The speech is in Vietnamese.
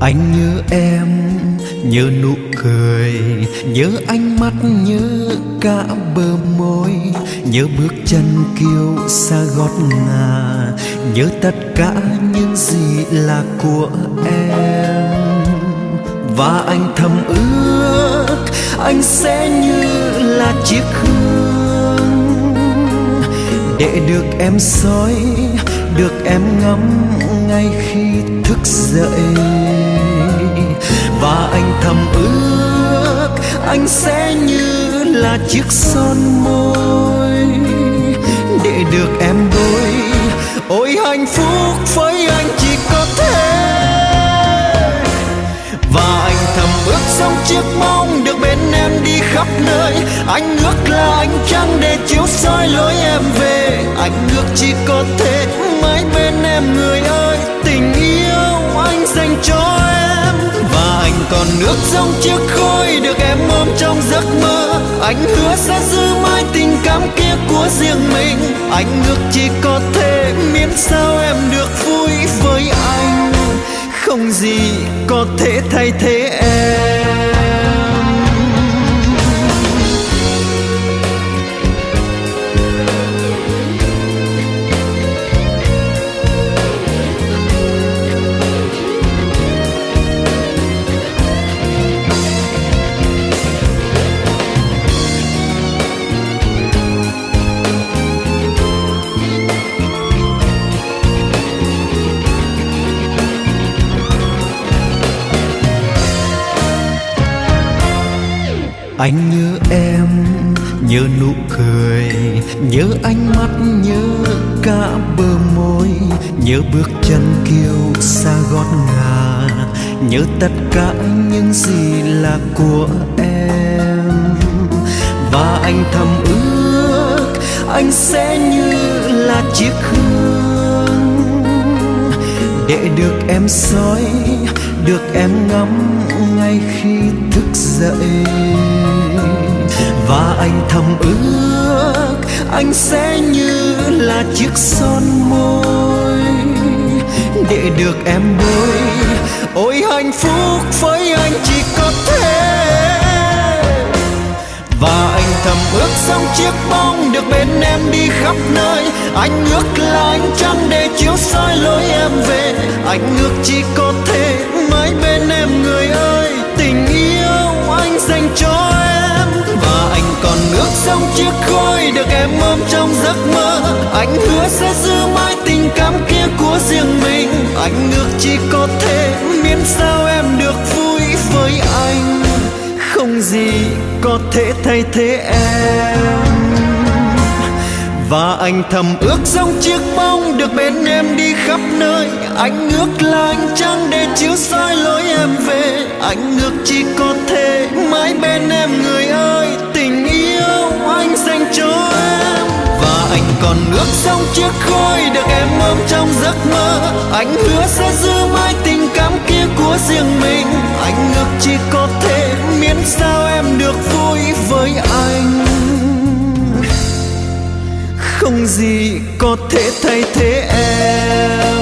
anh nhớ nụ cười, nhớ ánh mắt, nhớ cả bờ môi, nhớ bước chân kiêu xa gót ngà, nhớ tất cả những gì là của em. Và anh thầm ước, anh sẽ như là chiếc hương để được em soi, được em ngắm ngay khi thức dậy. Chiếc son môi để được em đôi ôi, hạnh phúc với anh chỉ có thế. Và anh thầm ước sống chiếc mong được bên em đi khắp nơi. Anh ước là anh trăng để chiếu soi lối em về. Anh ước chỉ có thể mãi bên em, người ơi, tình yêu anh dành cho em. Và anh còn ước giống chiếc khói được em ôm trong giấc anh hứa sẽ giữ mãi tình cảm kia của riêng mình. Anh ước chỉ có thể miễn sao em được vui với anh. Không gì có thể thay thế em. Anh nhớ em nhớ nụ cười nhớ ánh mắt nhớ cả bờ môi nhớ bước chân kiêu xa gót ngà nhớ tất cả những gì là của em. Và anh thầm ước, anh sẽ như là chiếc hương. Để được em soi, được em ngắm ngay khi thức dậy. Và anh thầm ước anh sẽ như là chiếc son môi, để được em bôi ôi hạnh phúc với anh chỉ có thế. Và anh thầm ước xong chiếc bóng được bên em đi khắp nơi. Anh ước là anh trăng để chiếu soi lối em về. Anh ước chỉ có thể mãi bên em người em ôm trong giấc mơ. Anh hứa sẽ giữ mãi tình cảm kia của riêng mình. Anh ước chỉ có thể miễn sao em được vui với anh. Không gì có thể thay thế em. Và anh thầm ước giống chiếc bóng được bên em đi khắp nơi. Anh ước là anh trăng để chiếu soi lối em về. Anh ước chỉ có thể mãi bên em người còn ước sông chiếc khôi được em ôm trong giấc mơ. Anh hứa sẽ giữ mãi tình cảm kia của riêng mình. Anh ước chỉ có thể miễn sao em được vui với anh. Không gì có thể thay thế em.